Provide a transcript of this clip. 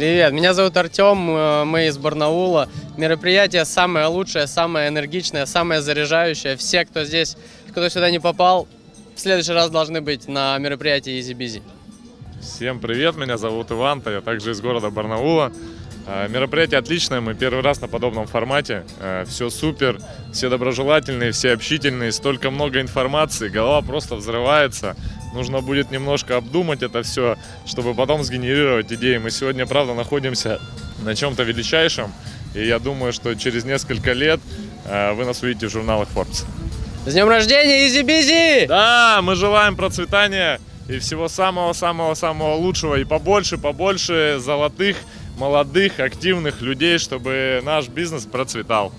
Привет, меня зовут Артем, э, мы из Барнаула. Мероприятие самое лучшее, самое энергичное, самое заряжающее. Все, кто здесь, кто сюда не попал, в следующий раз должны быть на мероприятии Easy Busy. Всем привет, меня зовут Иван, я также из города Барнаула. А, Мероприятие отличное, мы первый раз на подобном формате. Все супер, все доброжелательные, все общительные, столько много информации, голова просто взрывается. Нужно будет немножко обдумать это все, чтобы потом сгенерировать идеи. Мы сегодня, правда, находимся на чем-то величайшем, и я думаю, что через несколько лет э, вы нас увидите в журналах Forbes. С днем рождения, Busy! Да, мы желаем процветания и всего самого-самого-самого лучшего. И побольше, побольше золотых, молодых, активных людей, чтобы наш бизнес процветал.